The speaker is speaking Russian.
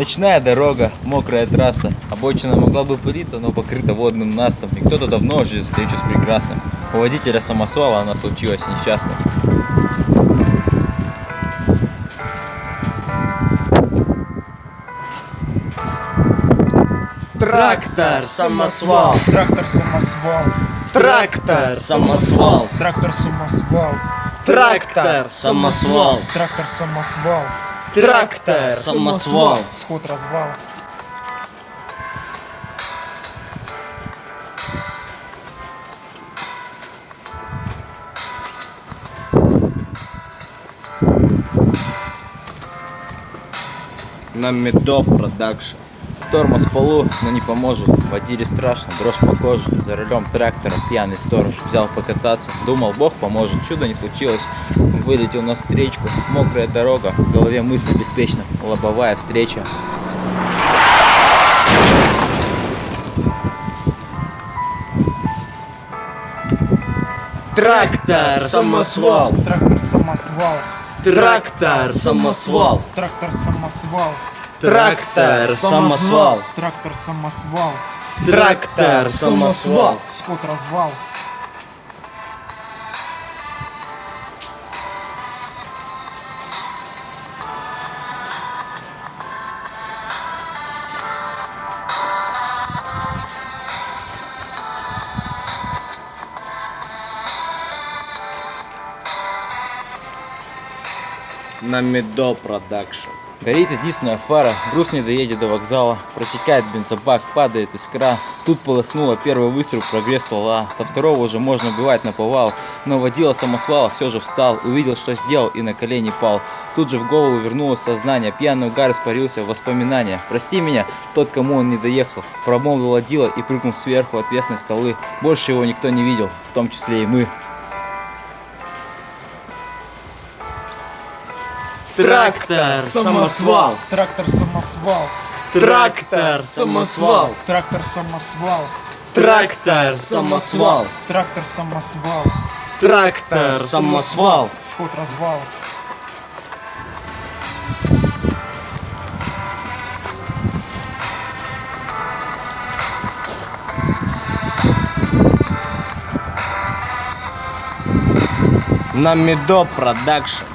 Ночная дорога, мокрая трасса. Обочина могла бы пылиться, но покрыта водным настом. И кто-то давно ждет встречу с прекрасным. У водителя самосвала она случилась несчастной. Трактор, самосвал, Трактор самосвал, трактор, самосвал, трактор самосвал, трактор, самосвал, трактор самосвал, трактор, самосвал. сход развал. На Медо Продакшн. Тормоз в полу, но не поможет. Водили страшно, дрожь по коже. За рулем трактора пьяный сторож взял покататься. Думал, Бог поможет, чудо не случилось. Вылетел на встречку, мокрая дорога, в голове мысли беспечно, лобовая встреча. Трактор, самосвал, Трактор самосвал, трактор, самосвал, трактор самосвал, трактор, самосвал, трактор самосвал, трактор, самосвал. сход развал. На Медо Продакшн. Горит единственная фара, груз не доедет до вокзала, протекает бензобак, падает искра. Тут полыхнуло первый выстрел, прогрев ствола. Со второго уже можно убивать на повал, но водила самосвала все же встал, увидел, что сделал и на колени пал. Тут же в голову вернулось сознание, пьяный угар испарился в воспоминания. Прости меня, тот, кому он не доехал, промолвил водила и прыгнул сверху отвесной скалы. Больше его никто не видел, в том числе и мы. Трактор, самосвал, Трактор самосвал, трактор, самосвал, трактор самосвал, трактор, самосвал, трактор самосвал, трактор, самосвал. сход развал. На Медо Продакшн.